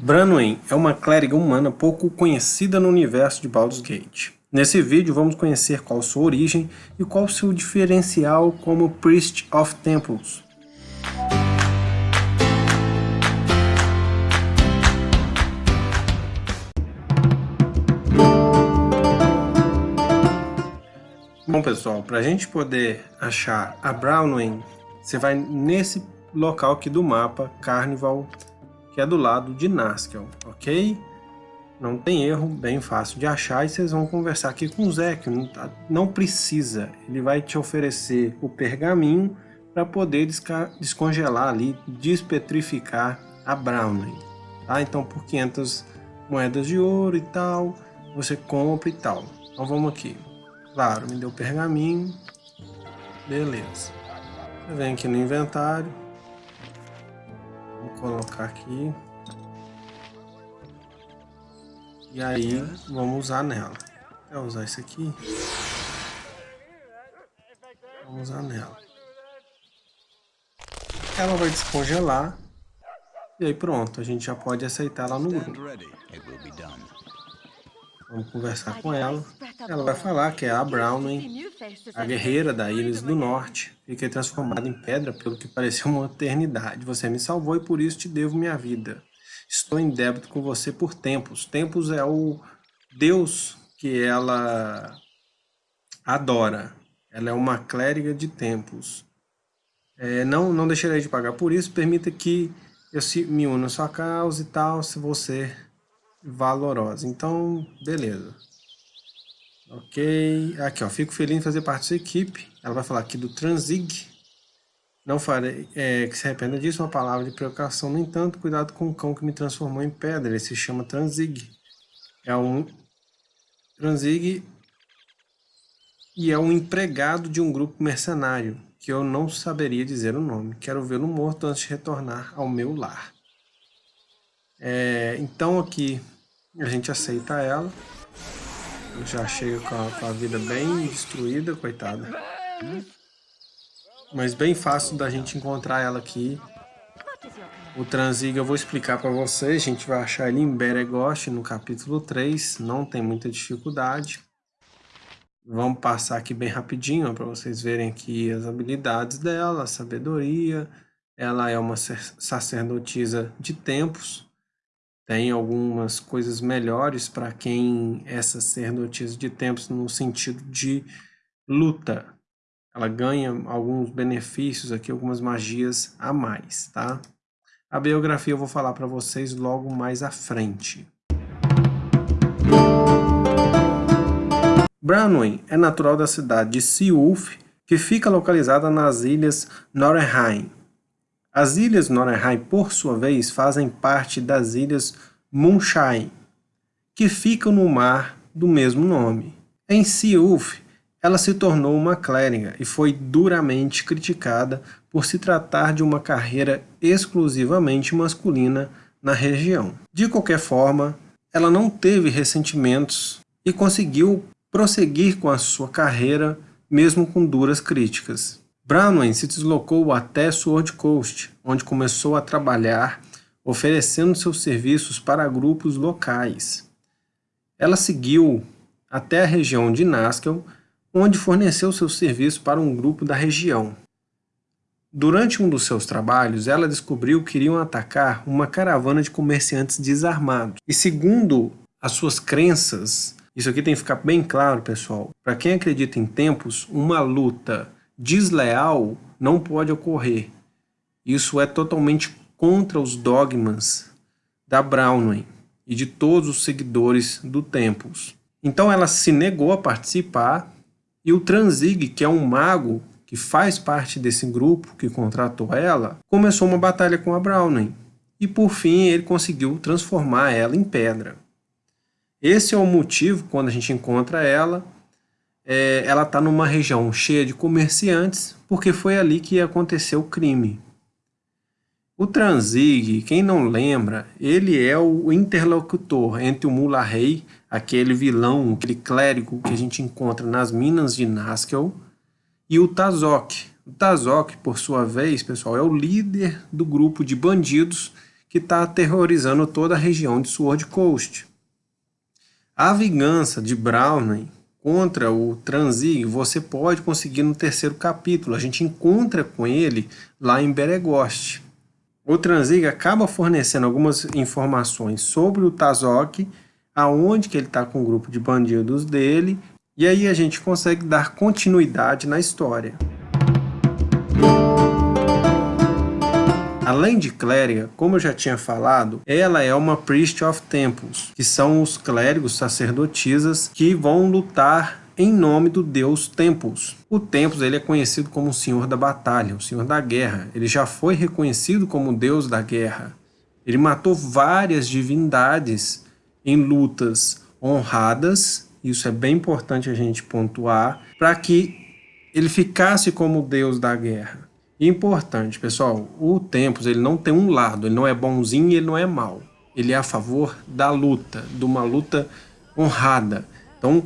Branwen é uma clériga humana pouco conhecida no universo de Baldur's Gate. Nesse vídeo vamos conhecer qual sua origem e qual seu diferencial como Priest of Temples. Bom pessoal, para a gente poder achar a Brownwing, você vai nesse local aqui do mapa, Carnival que é do lado de Naskel, ok? Não tem erro, bem fácil de achar e vocês vão conversar aqui com o Zé, que não, tá, não precisa. Ele vai te oferecer o pergaminho para poder descongelar ali, despetrificar a Browning, tá? Então por 500 moedas de ouro e tal, você compra e tal. Então vamos aqui. Claro, me deu pergaminho. Beleza. Você vem aqui no inventário colocar aqui. E aí, vamos usar nela. Quer usar isso aqui? Vamos usar nela. Ela vai descongelar. E aí pronto, a gente já pode aceitar lá no grupo. Vamos conversar com ela. Ela vai falar que é a Browning, a guerreira da Ilhas do Norte. Fiquei transformada em pedra pelo que pareceu uma eternidade. Você me salvou e por isso te devo minha vida. Estou em débito com você por tempos. Tempos é o Deus que ela adora. Ela é uma clériga de tempos. É, não, não deixarei de pagar por isso. Permita que eu me una à sua causa e tal, se você valorosa. Então, beleza. Ok. Aqui, ó. Fico feliz em fazer parte da equipe. Ela vai falar aqui do Transig. Não farei é, que se arrependa disso, uma palavra de precaução. No entanto, cuidado com o cão que me transformou em pedra. Ele se chama Transig. É um Transig e é um empregado de um grupo mercenário, que eu não saberia dizer o nome. Quero vê-lo morto antes de retornar ao meu lar. É, então aqui a gente aceita ela. Já chega com a, com a vida bem destruída, coitada. Mas bem fácil da gente encontrar ela aqui. O Transig eu vou explicar para vocês. A gente vai achar ele em Beregost no capítulo 3. Não tem muita dificuldade. Vamos passar aqui bem rapidinho para vocês verem aqui as habilidades dela, a sabedoria. Ela é uma sacerdotisa de tempos tem algumas coisas melhores para quem é sacerdotisa de tempos no sentido de luta. Ela ganha alguns benefícios aqui, algumas magias a mais, tá? A biografia eu vou falar para vocês logo mais à frente. Branwen é natural da cidade de Seulf, que fica localizada nas ilhas Norheim, as ilhas Norehai, por sua vez, fazem parte das ilhas Munshai, que ficam no mar do mesmo nome. Em Siuf, ela se tornou uma clériga e foi duramente criticada por se tratar de uma carreira exclusivamente masculina na região. De qualquer forma, ela não teve ressentimentos e conseguiu prosseguir com a sua carreira mesmo com duras críticas. Branwen se deslocou até Sword Coast, onde começou a trabalhar oferecendo seus serviços para grupos locais. Ela seguiu até a região de Naskel, onde forneceu seus serviços para um grupo da região. Durante um dos seus trabalhos, ela descobriu que iriam atacar uma caravana de comerciantes desarmados. E segundo as suas crenças, isso aqui tem que ficar bem claro, pessoal, para quem acredita em tempos, uma luta desleal não pode ocorrer. Isso é totalmente contra os dogmas da Brownway e de todos os seguidores do Tempos. Então ela se negou a participar e o Transig, que é um mago que faz parte desse grupo que contratou ela, começou uma batalha com a Browning e por fim ele conseguiu transformar ela em pedra. Esse é o motivo, quando a gente encontra ela, é, ela está numa região cheia de comerciantes, porque foi ali que aconteceu o crime. O Transig, quem não lembra, ele é o interlocutor entre o Mula Rei, aquele vilão, aquele clérigo que a gente encontra nas minas de Naskel, e o Tazok. O Tazok, por sua vez, pessoal, é o líder do grupo de bandidos que está aterrorizando toda a região de Sword Coast. A vingança de Browning contra o Transig você pode conseguir no terceiro capítulo. A gente encontra com ele lá em Beregost. O Transig acaba fornecendo algumas informações sobre o Tazok, aonde que ele está com o grupo de bandidos dele, e aí a gente consegue dar continuidade na história. Além de clériga, como eu já tinha falado, ela é uma Priest of Temples, que são os clérigos sacerdotisas que vão lutar em nome do deus Tempus. O Tempus ele é conhecido como o senhor da batalha, o senhor da guerra. Ele já foi reconhecido como o deus da guerra. Ele matou várias divindades em lutas honradas, isso é bem importante a gente pontuar, para que ele ficasse como o deus da guerra. Importante, pessoal, o Tempos ele não tem um lado, ele não é bonzinho e ele não é mal. Ele é a favor da luta, de uma luta honrada. Então,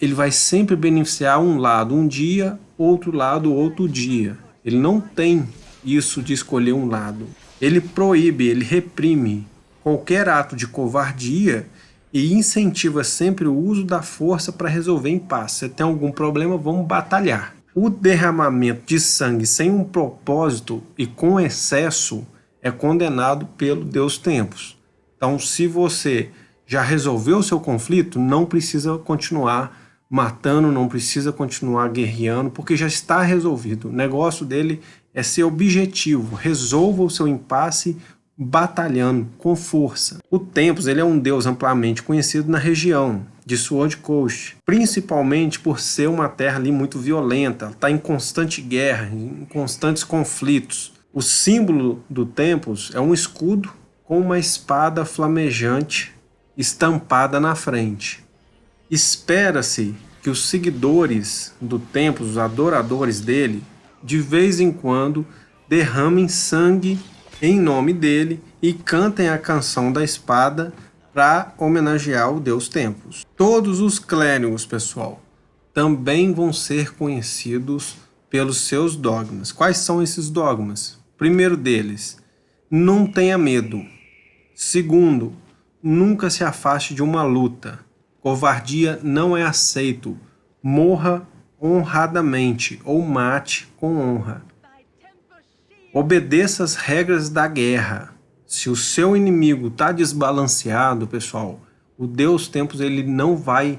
ele vai sempre beneficiar um lado um dia, outro lado outro dia. Ele não tem isso de escolher um lado. Ele proíbe, ele reprime qualquer ato de covardia e incentiva sempre o uso da força para resolver impasse. Se tem algum problema, vamos batalhar. O derramamento de sangue sem um propósito e com excesso é condenado pelo Deus Tempos. Então, se você já resolveu o seu conflito, não precisa continuar matando, não precisa continuar guerreando, porque já está resolvido. O negócio dele é ser objetivo, resolva o seu impasse batalhando com força. O Tempos ele é um deus amplamente conhecido na região de Sword Coast, principalmente por ser uma terra ali muito violenta, está em constante guerra, em constantes conflitos. O símbolo do Tempos é um escudo com uma espada flamejante estampada na frente. Espera-se que os seguidores do Tempos, os adoradores dele, de vez em quando derramem sangue em nome dele e cantem a canção da espada para homenagear o deus Tempos. Todos os clérigos, pessoal, também vão ser conhecidos pelos seus dogmas. Quais são esses dogmas? Primeiro deles, não tenha medo. Segundo, nunca se afaste de uma luta. Covardia não é aceito. Morra honradamente ou mate com honra. Obedeça as regras da guerra. Se o seu inimigo está desbalanceado, pessoal, o Deus Tempos ele não vai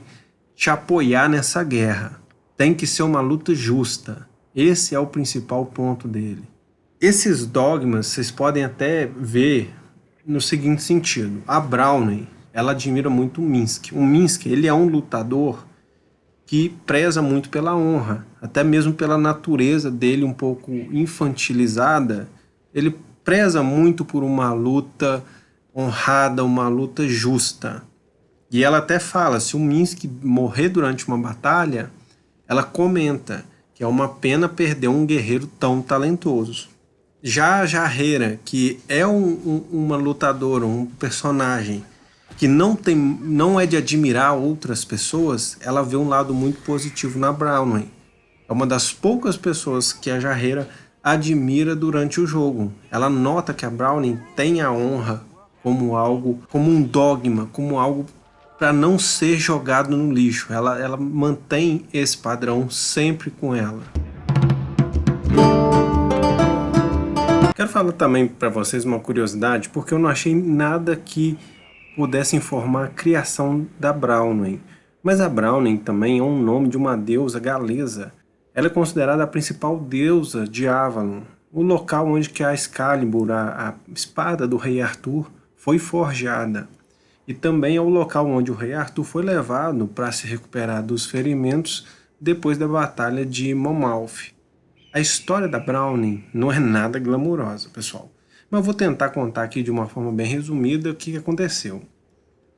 te apoiar nessa guerra. Tem que ser uma luta justa. Esse é o principal ponto dele. Esses dogmas vocês podem até ver no seguinte sentido. A Browning, ela admira muito o Minsk. O Minsk, ele é um lutador que preza muito pela honra, até mesmo pela natureza dele um pouco infantilizada, ele preza muito por uma luta honrada, uma luta justa. E ela até fala, se o Minsk morrer durante uma batalha, ela comenta que é uma pena perder um guerreiro tão talentoso. Já a Jarreira, que é um, um, uma lutadora, um personagem que não, tem, não é de admirar outras pessoas, ela vê um lado muito positivo na Brownway. É uma das poucas pessoas que a Jarreira admira durante o jogo. Ela nota que a Browning tem a honra como algo, como um dogma, como algo para não ser jogado no lixo. Ela, ela mantém esse padrão sempre com ela. Quero falar também para vocês uma curiosidade, porque eu não achei nada que pudesse informar a criação da Browning. Mas a Browning também é um nome de uma deusa galesa ela é considerada a principal deusa de Avalon, o local onde que a Excalibur, a, a espada do rei Arthur, foi forjada. E também é o local onde o rei Arthur foi levado para se recuperar dos ferimentos depois da batalha de Monmouth. A história da Browning não é nada glamurosa, pessoal. Mas vou tentar contar aqui de uma forma bem resumida o que aconteceu.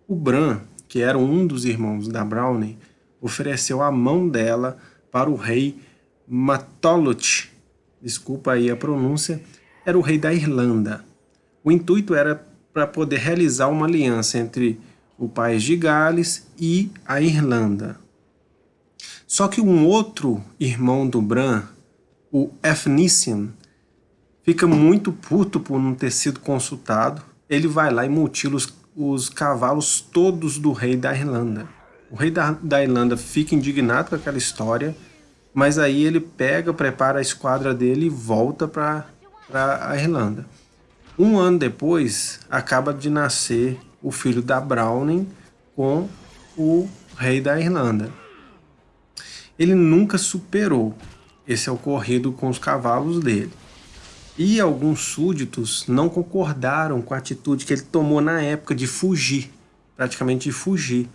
O Bran, que era um dos irmãos da Browning, ofereceu a mão dela para o rei Matoloth, desculpa aí a pronúncia, era o rei da Irlanda. O intuito era para poder realizar uma aliança entre o país de Gales e a Irlanda. Só que um outro irmão do Bran, o Efnician, fica muito puto por não ter sido consultado ele vai lá e mutila os, os cavalos todos do rei da Irlanda. O rei da, da Irlanda fica indignado com aquela história, mas aí ele pega, prepara a esquadra dele e volta para a Irlanda. Um ano depois, acaba de nascer o filho da Browning com o rei da Irlanda. Ele nunca superou esse ocorrido com os cavalos dele. E alguns súditos não concordaram com a atitude que ele tomou na época de fugir, praticamente de fugir.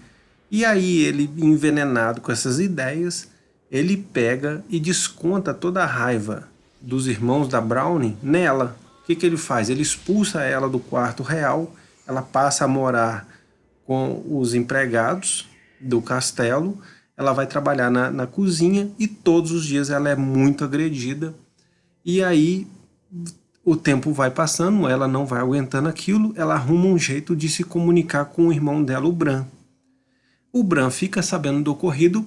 E aí ele, envenenado com essas ideias, ele pega e desconta toda a raiva dos irmãos da Browning nela, o que, que ele faz? Ele expulsa ela do quarto real, ela passa a morar com os empregados do castelo, ela vai trabalhar na, na cozinha e todos os dias ela é muito agredida. E aí o tempo vai passando, ela não vai aguentando aquilo, ela arruma um jeito de se comunicar com o irmão dela, o Bran. O Bran fica sabendo do ocorrido,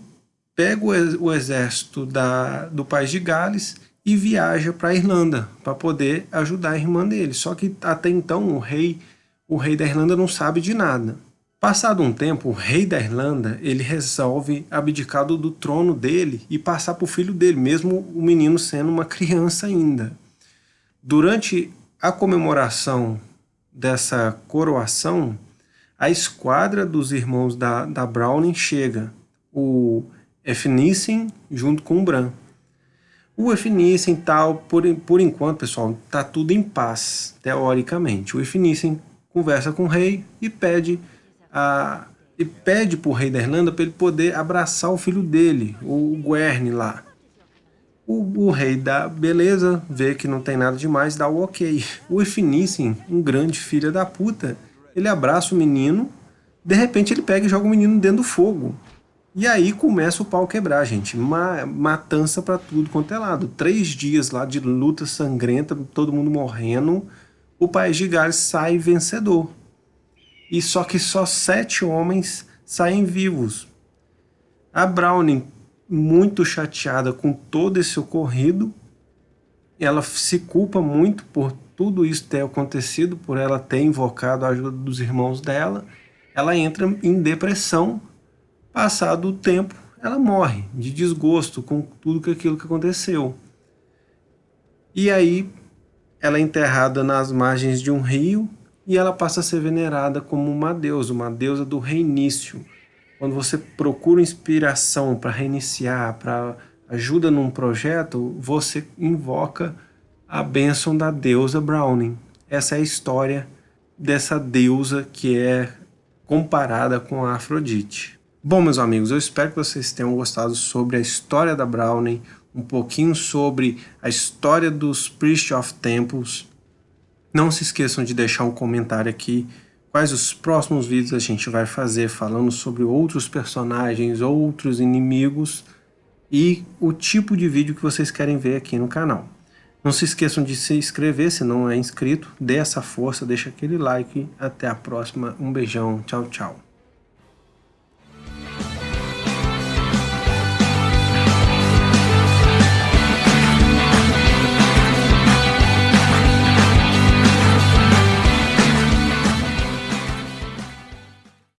pega o exército da, do país de Gales e viaja para a Irlanda para poder ajudar a irmã dele. Só que até então o rei, o rei da Irlanda não sabe de nada. Passado um tempo, o rei da Irlanda ele resolve abdicar do, trono dele e passar para o filho dele, mesmo o menino sendo uma criança ainda. Durante a comemoração dessa coroação, a esquadra dos irmãos da, da Browning chega, o Efnissen junto com o Bran. O Efnissen tal, por, por enquanto, pessoal, tá tudo em paz, teoricamente. O Efnissen conversa com o rei e pede a e pede para o rei da Irlanda para ele poder abraçar o filho dele, o Guerne lá. O, o, rei dá beleza, vê que não tem nada demais, dá o ok. O Efnissen, um grande filho da puta, ele abraça o menino, de repente ele pega e joga o menino dentro do fogo. E aí começa o pau quebrar, gente. Ma matança para tudo quanto é lado. Três dias lá de luta sangrenta, todo mundo morrendo. O país de Gales sai vencedor. E só que só sete homens saem vivos. A Browning, muito chateada com todo esse ocorrido, ela se culpa muito por tudo isso ter acontecido, por ela ter invocado a ajuda dos irmãos dela. Ela entra em depressão Passado o tempo, ela morre de desgosto com tudo aquilo que aconteceu. E aí, ela é enterrada nas margens de um rio e ela passa a ser venerada como uma deusa, uma deusa do reinício. Quando você procura inspiração para reiniciar, para ajuda num projeto, você invoca a bênção da deusa Browning. Essa é a história dessa deusa que é comparada com a Afrodite. Bom, meus amigos, eu espero que vocês tenham gostado sobre a história da Browning, um pouquinho sobre a história dos Priest of Temples. Não se esqueçam de deixar um comentário aqui quais os próximos vídeos a gente vai fazer falando sobre outros personagens, outros inimigos e o tipo de vídeo que vocês querem ver aqui no canal. Não se esqueçam de se inscrever se não é inscrito, dê essa força, deixa aquele like. Até a próxima, um beijão, tchau, tchau.